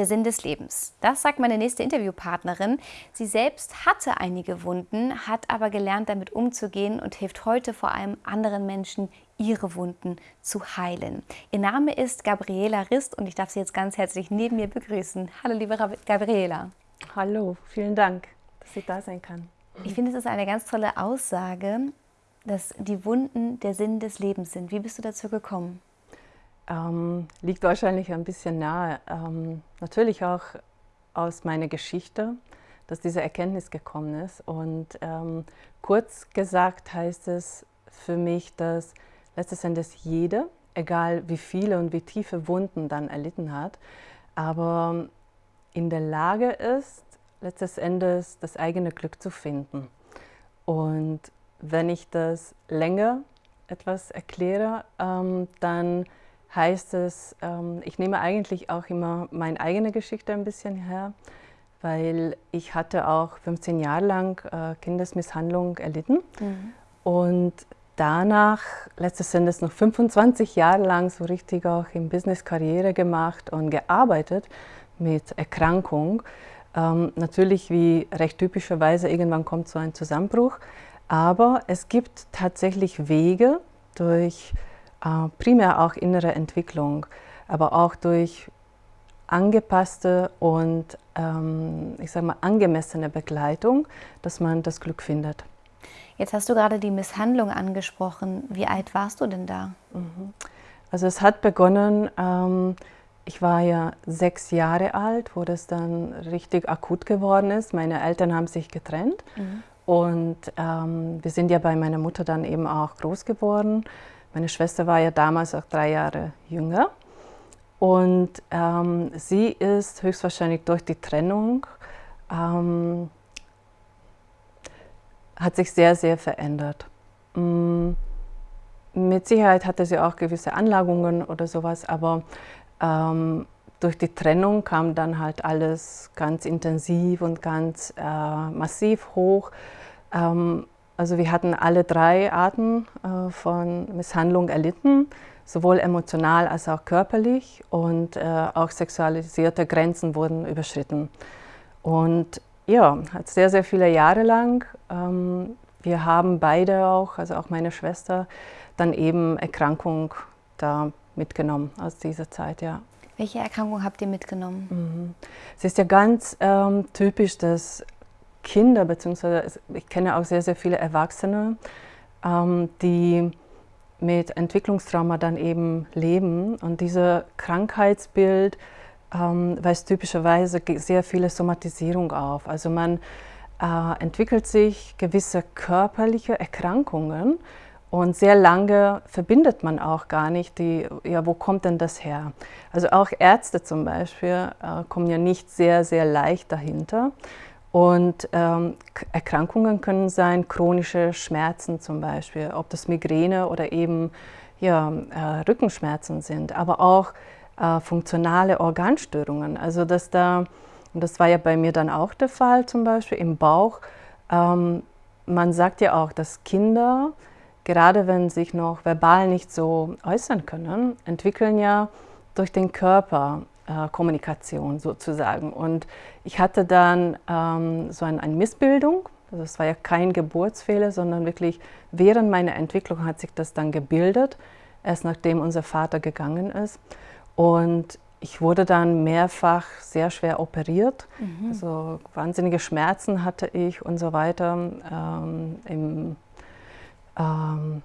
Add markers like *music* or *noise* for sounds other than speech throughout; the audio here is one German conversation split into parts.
Der Sinn des Lebens. Das sagt meine nächste Interviewpartnerin. Sie selbst hatte einige Wunden, hat aber gelernt, damit umzugehen und hilft heute vor allem anderen Menschen, ihre Wunden zu heilen. Ihr Name ist Gabriela Rist und ich darf Sie jetzt ganz herzlich neben mir begrüßen. Hallo, liebe Gabriela. Hallo, vielen Dank, dass ich da sein kann. Ich finde, es ist eine ganz tolle Aussage, dass die Wunden der Sinn des Lebens sind. Wie bist du dazu gekommen? Ähm, liegt wahrscheinlich ein bisschen nahe. Ähm, natürlich auch aus meiner Geschichte, dass diese Erkenntnis gekommen ist. Und ähm, kurz gesagt heißt es für mich, dass letztes Endes jeder, egal wie viele und wie tiefe Wunden dann erlitten hat, aber in der Lage ist, letztes Endes das eigene Glück zu finden. Und wenn ich das länger etwas erkläre, ähm, dann heißt es, ähm, ich nehme eigentlich auch immer meine eigene Geschichte ein bisschen her, weil ich hatte auch 15 Jahre lang äh, Kindesmisshandlung erlitten mhm. und danach letztes Endes noch 25 Jahre lang so richtig auch im Business Karriere gemacht und gearbeitet mit Erkrankung. Ähm, natürlich wie recht typischerweise irgendwann kommt so ein Zusammenbruch, aber es gibt tatsächlich Wege durch primär auch innere Entwicklung, aber auch durch angepasste und ähm, ich sage mal angemessene Begleitung, dass man das Glück findet. Jetzt hast du gerade die Misshandlung angesprochen. Wie alt warst du denn da? Mhm. Also es hat begonnen, ähm, ich war ja sechs Jahre alt, wo das dann richtig akut geworden ist. Meine Eltern haben sich getrennt mhm. und ähm, wir sind ja bei meiner Mutter dann eben auch groß geworden. Meine Schwester war ja damals auch drei Jahre jünger. Und ähm, sie ist höchstwahrscheinlich durch die Trennung, ähm, hat sich sehr, sehr verändert. Mm, mit Sicherheit hatte sie auch gewisse Anlagungen oder sowas, aber ähm, durch die Trennung kam dann halt alles ganz intensiv und ganz äh, massiv hoch. Ähm, also wir hatten alle drei Arten äh, von Misshandlung erlitten, sowohl emotional als auch körperlich und äh, auch sexualisierte Grenzen wurden überschritten. Und ja, sehr, sehr viele Jahre lang. Ähm, wir haben beide auch, also auch meine Schwester, dann eben Erkrankung da mitgenommen aus dieser Zeit, ja. Welche Erkrankung habt ihr mitgenommen? Mhm. Es ist ja ganz ähm, typisch, dass Kinder, beziehungsweise ich kenne auch sehr, sehr viele Erwachsene, ähm, die mit Entwicklungstrauma dann eben leben. Und dieses Krankheitsbild ähm, weist typischerweise sehr viele Somatisierung auf. Also man äh, entwickelt sich gewisse körperliche Erkrankungen und sehr lange verbindet man auch gar nicht die, ja, wo kommt denn das her? Also auch Ärzte zum Beispiel äh, kommen ja nicht sehr, sehr leicht dahinter. Und ähm, Erkrankungen können sein chronische Schmerzen zum Beispiel, ob das Migräne oder eben ja, äh, Rückenschmerzen sind, aber auch äh, funktionale Organstörungen. Also dass da, und das war ja bei mir dann auch der Fall zum Beispiel im Bauch, ähm, man sagt ja auch, dass Kinder, gerade wenn sich noch verbal nicht so äußern können, entwickeln ja durch den Körper äh, Kommunikation sozusagen. Und ich hatte dann ähm, so ein, eine Missbildung, also es war ja kein Geburtsfehler, sondern wirklich während meiner Entwicklung hat sich das dann gebildet, erst nachdem unser Vater gegangen ist. Und ich wurde dann mehrfach sehr schwer operiert. Mhm. Also wahnsinnige Schmerzen hatte ich und so weiter ähm, im ähm,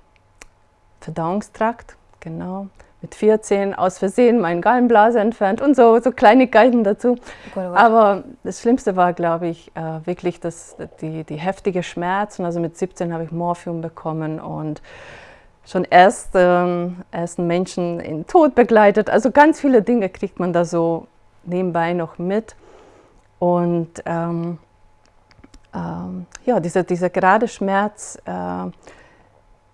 Verdauungstrakt, genau mit 14 aus Versehen meinen Gallenblase entfernt und so, so Kleinigkeiten dazu. Oh Gott, oh Gott. Aber das Schlimmste war, glaube ich, äh, wirklich das, die, die heftige Schmerzen. Also mit 17 habe ich Morphium bekommen und schon erst ähm, ersten Menschen in den Tod begleitet. Also ganz viele Dinge kriegt man da so nebenbei noch mit. Und ähm, ähm, ja, dieser, dieser gerade Schmerz, äh,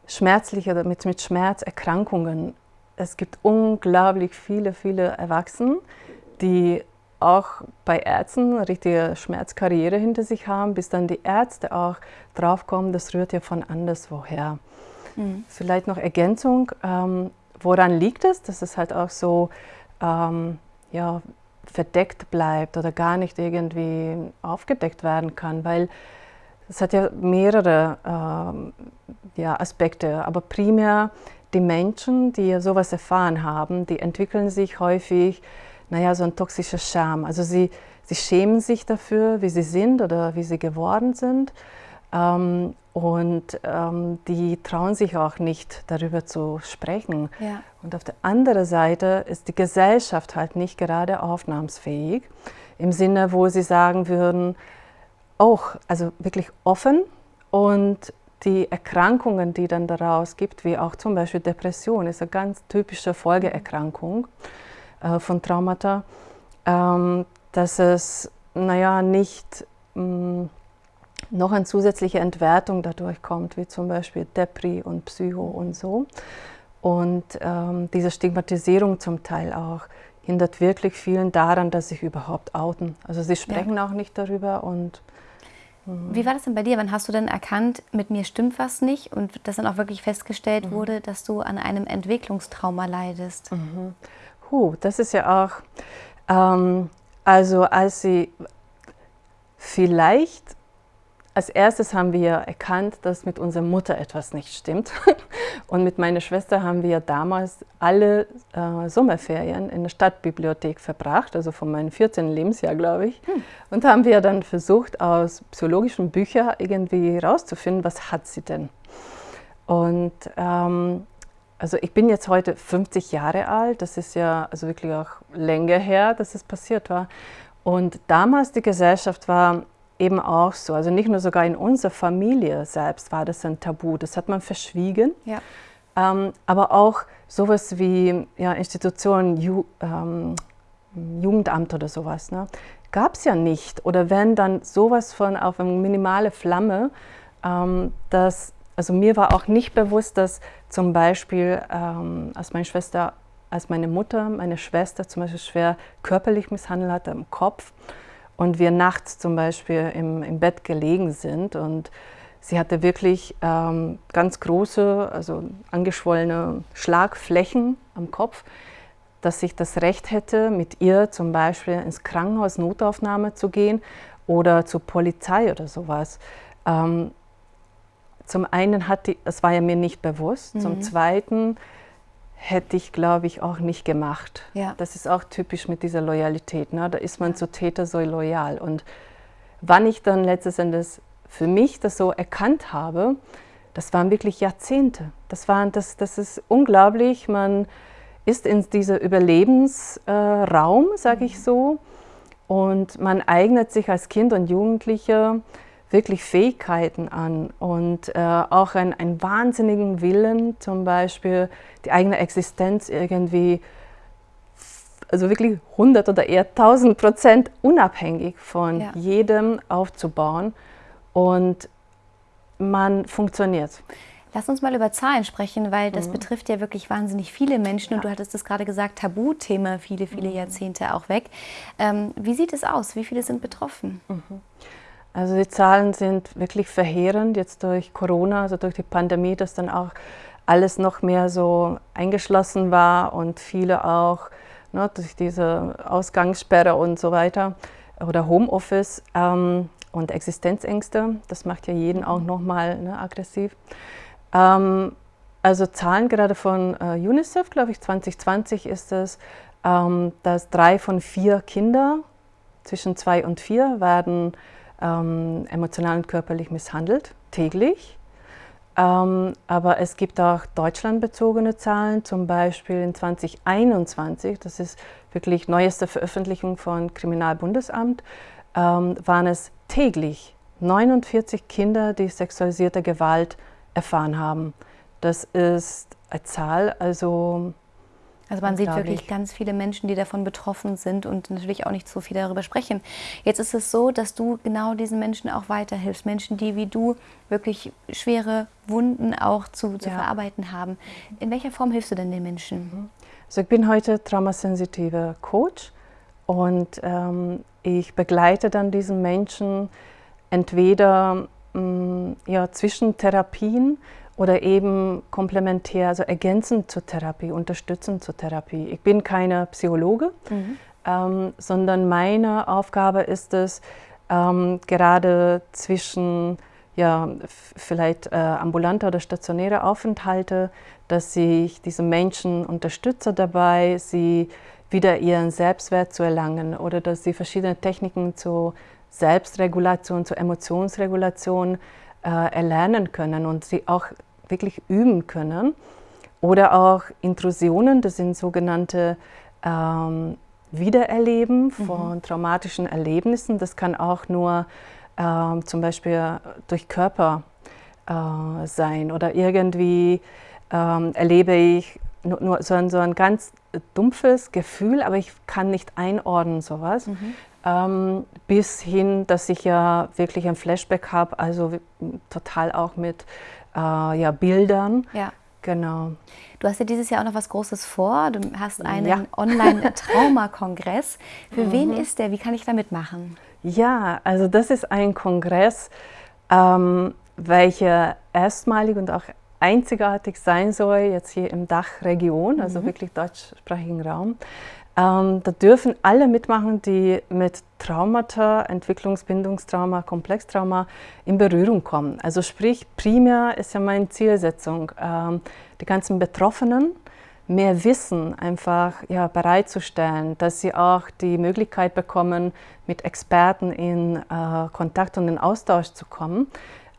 schmerzliche, mit, mit Schmerzerkrankungen es gibt unglaublich viele, viele Erwachsene, die auch bei Ärzten eine richtige Schmerzkarriere hinter sich haben, bis dann die Ärzte auch draufkommen, das rührt ja von anderswoher. Mhm. Vielleicht noch Ergänzung, ähm, woran liegt es? Das ist halt auch so, ähm, ja, verdeckt bleibt oder gar nicht irgendwie aufgedeckt werden kann, weil es hat ja mehrere äh, ja, Aspekte, aber primär die Menschen, die sowas erfahren haben, die entwickeln sich häufig, naja, so ein toxischer Scham. Also sie, sie schämen sich dafür, wie sie sind oder wie sie geworden sind. Ähm, und ähm, die trauen sich auch nicht, darüber zu sprechen. Ja. Und auf der anderen Seite ist die Gesellschaft halt nicht gerade aufnahmsfähig, im Sinne, wo sie sagen würden, auch, also wirklich offen und die Erkrankungen, die dann daraus gibt, wie auch zum Beispiel Depression, ist eine ganz typische Folgeerkrankung äh, von Traumata, ähm, dass es, naja, nicht mh, mm, noch eine zusätzliche Entwertung dadurch kommt, wie zum Beispiel Depri und Psycho und so. Und ähm, diese Stigmatisierung zum Teil auch hindert wirklich vielen daran, dass sie sich überhaupt outen. Also sie sprechen ja. auch nicht darüber und hm. wie war das denn bei dir? Wann hast du denn erkannt, mit mir stimmt was nicht und dass dann auch wirklich festgestellt mhm. wurde, dass du an einem Entwicklungstrauma leidest? Mhm. Huh, das ist ja auch, ähm, also als sie vielleicht als erstes haben wir erkannt, dass mit unserer Mutter etwas nicht stimmt. *laughs* Und mit meiner Schwester haben wir damals alle äh, Sommerferien in der Stadtbibliothek verbracht, also von meinem 14. Lebensjahr, glaube ich. Hm. Und haben wir dann versucht, aus psychologischen Büchern irgendwie herauszufinden, was hat sie denn. Und ähm, also ich bin jetzt heute 50 Jahre alt, das ist ja also wirklich auch länger her, dass es passiert war. Und damals die Gesellschaft war eben auch so. Also nicht nur sogar in unserer Familie selbst war das ein Tabu, das hat man verschwiegen. Ja. Ähm, aber auch sowas wie ja, Institutionen, Ju, ähm, Jugendamt oder sowas, ne? gab es ja nicht. Oder wenn dann sowas von auf eine minimale Flamme, ähm, dass, also mir war auch nicht bewusst, dass zum Beispiel, ähm, als meine Schwester, als meine Mutter, meine Schwester zum Beispiel schwer körperlich misshandelt hatte im Kopf, und wir nachts zum Beispiel im, im Bett gelegen sind und sie hatte wirklich ähm, ganz große, also angeschwollene Schlagflächen am Kopf, dass ich das Recht hätte, mit ihr zum Beispiel ins Krankenhaus Notaufnahme zu gehen oder zur Polizei oder sowas. Ähm, zum einen hat die, das war ja mir nicht bewusst, mhm. zum zweiten hätte ich, glaube ich, auch nicht gemacht. Ja. Das ist auch typisch mit dieser Loyalität. Ne? Da ist man zu Täter so loyal. Und wann ich dann letztes Endes für mich das so erkannt habe, das waren wirklich Jahrzehnte. Das, waren, das, das ist unglaublich. Man ist in diesem Überlebensraum, äh, sage ich mhm. so, und man eignet sich als Kind und Jugendlicher wirklich Fähigkeiten an und äh, auch einen, einen wahnsinnigen Willen, zum Beispiel die eigene Existenz irgendwie, also wirklich 100 oder eher 1000 Prozent unabhängig von ja. jedem aufzubauen und man funktioniert. Lass uns mal über Zahlen sprechen, weil das mhm. betrifft ja wirklich wahnsinnig viele Menschen ja. und du hattest es gerade gesagt, Tabuthema viele, viele mhm. Jahrzehnte auch weg. Ähm, wie sieht es aus? Wie viele sind betroffen? Mhm. Also die Zahlen sind wirklich verheerend jetzt durch Corona, also durch die Pandemie, dass dann auch alles noch mehr so eingeschlossen war und viele auch ne, durch diese Ausgangssperre und so weiter oder Homeoffice ähm, und Existenzängste. Das macht ja jeden auch nochmal ne, aggressiv. Ähm, also Zahlen gerade von äh, UNICEF, glaube ich, 2020 ist es, ähm, dass drei von vier Kinder zwischen zwei und vier werden ähm, emotional und körperlich misshandelt, täglich. Ähm, aber es gibt auch deutschlandbezogene Zahlen, zum Beispiel in 2021, das ist wirklich neueste Veröffentlichung von Kriminalbundesamt, ähm, waren es täglich 49 Kinder, die sexualisierte Gewalt erfahren haben. Das ist eine Zahl, also also man sieht wirklich ganz viele Menschen, die davon betroffen sind und natürlich auch nicht so viel darüber sprechen. Jetzt ist es so, dass du genau diesen Menschen auch weiterhilfst. Menschen, die wie du wirklich schwere Wunden auch zu, zu ja. verarbeiten haben. In welcher Form hilfst du denn den Menschen? Mhm. Also ich bin heute traumasensitiver Coach und ähm, ich begleite dann diesen Menschen entweder mh, mm, ja, zwischen Therapien, oder eben komplementär, also ergänzend zur Therapie, unterstützend zur Therapie. Ich bin keine Psychologe, mhm. ähm, sondern meine Aufgabe ist es, ähm, gerade zwischen ja, vielleicht äh, ambulante oder stationäre Aufenthalte, dass ich diese Menschen unterstütze dabei, sie wieder ihren Selbstwert zu erlangen oder dass sie verschiedene Techniken zur Selbstregulation, zur Emotionsregulation äh, erlernen können und sie auch wirklich üben können. Oder auch Intrusionen, das sind sogenannte ähm, Wiedererleben mhm. von mhm. traumatischen Erlebnissen. Das kann auch nur ähm, zum Beispiel durch Körper äh, sein oder irgendwie ähm, erlebe ich nur, nur so, ein, so, ein, ganz dumpfes Gefühl, aber ich kann nicht einordnen sowas. Mhm. Ähm, bis hin, dass ich ja wirklich ein Flashback habe, also total auch mit äh, ja, Bildern. Ja. Genau. Du hast ja dieses Jahr auch noch was Großes vor. Du hast einen ja. *laughs* Online-Trauma-Kongress. Für mhm. wen ist der? Wie kann ich da mitmachen? Ja, also das ist ein Kongress, ähm, welcher erstmalig und auch einzigartig sein soll, jetzt hier im Dachregion, also mhm. wirklich deutschsprachigen Raum. Ähm, da dürfen alle mitmachen, die mit Traumata, Entwicklungsbindungstrauma, Komplextrauma in Berührung kommen. Also sprich, primär ist ja meine Zielsetzung, ähm, die ganzen Betroffenen mehr Wissen einfach ja, bereitzustellen, dass sie auch die Möglichkeit bekommen, mit Experten in äh, Kontakt und in Austausch zu kommen.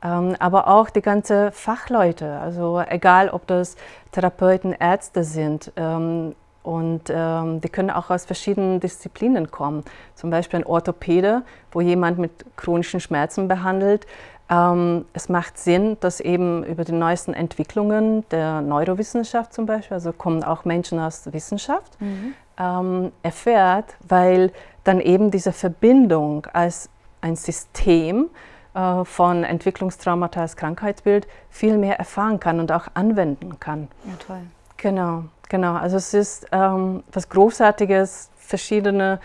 Ähm, aber auch die ganzen Fachleute, also egal ob das Therapeuten, Ärzte sind, ähm, und ähm, die können auch aus verschiedenen Disziplinen kommen. Zum Beispiel ein Orthopäde, wo jemand mit chronischen Schmerzen behandelt. Ähm, es macht Sinn, dass eben über die neuesten Entwicklungen der Neurowissenschaft zum Beispiel, also kommen auch Menschen aus der Wissenschaft, mhm. ähm, erfährt, weil dann eben diese Verbindung als ein System äh, von Entwicklungstraumata als Krankheitsbild viel mehr erfahren kann und auch anwenden kann. Ja, toll. Genau. Genau, also es ist ähm, was Großartiges, verschiedene,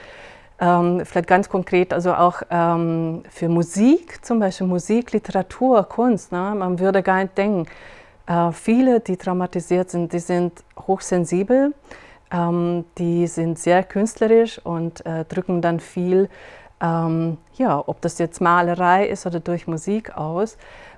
ähm, vielleicht ganz konkret, also auch ähm, für Musik, zum Beispiel Musik, Literatur, Kunst. Ne? Man würde gar nicht denken, äh, viele, die traumatisiert sind, die sind hochsensibel, ähm, die sind sehr künstlerisch und äh, drücken dann viel, ähm, ja, ob das jetzt Malerei ist oder durch Musik aus.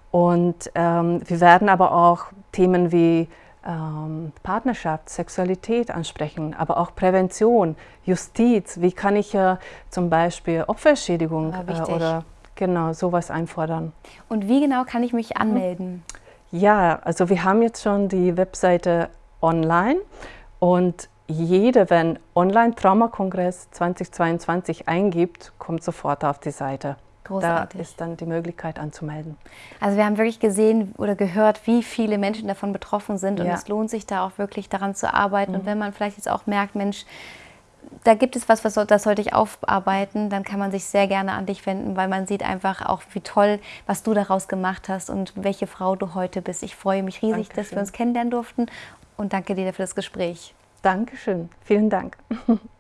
Und ähm, wir werden aber auch Themen wie ähm, Partnerschaft, Sexualität ansprechen, aber auch Prävention, Justiz. Wie kann ich äh, zum Beispiel Opferschädigung äh, oder genau sowas einfordern? Und wie genau kann ich mich anmelden? Ja, also wir haben jetzt schon die Webseite online und jeder, wenn Online-Traumakongress 2022 eingibt, kommt sofort auf die Seite. Großartig. Da ist dann die Möglichkeit anzumelden. Also wir haben wirklich gesehen oder gehört, wie viele Menschen davon betroffen sind und ja. es lohnt sich da auch wirklich daran zu arbeiten. Mhm. Und wenn man vielleicht jetzt auch merkt, Mensch, da gibt es was, was das sollte ich aufarbeiten, dann kann man sich sehr gerne an dich wenden, weil man sieht einfach auch, wie toll, was du daraus gemacht hast und welche Frau du heute bist. Ich freue mich riesig, Dankeschön. dass wir uns kennenlernen durften und danke dir für das Gespräch. Dankeschön. Vielen Dank. *laughs*